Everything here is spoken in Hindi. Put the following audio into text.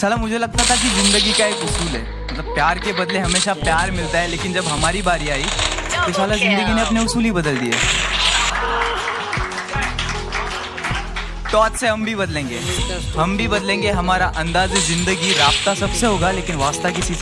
साला मुझे लगता था कि ज़िंदगी का एक उसूल है। मतलब प्यार के बदले हमेशा प्यार मिलता है लेकिन जब हमारी बारी आई तो साला ज़िंदगी ने अपने उसूल ही बदल दिए। तो आज से हम भी बदलेंगे। हम भी बदलेंगे हमारा अंदाज ज़िंदगी रास्ता सबसे होगा लेकिन वास्ता किसी से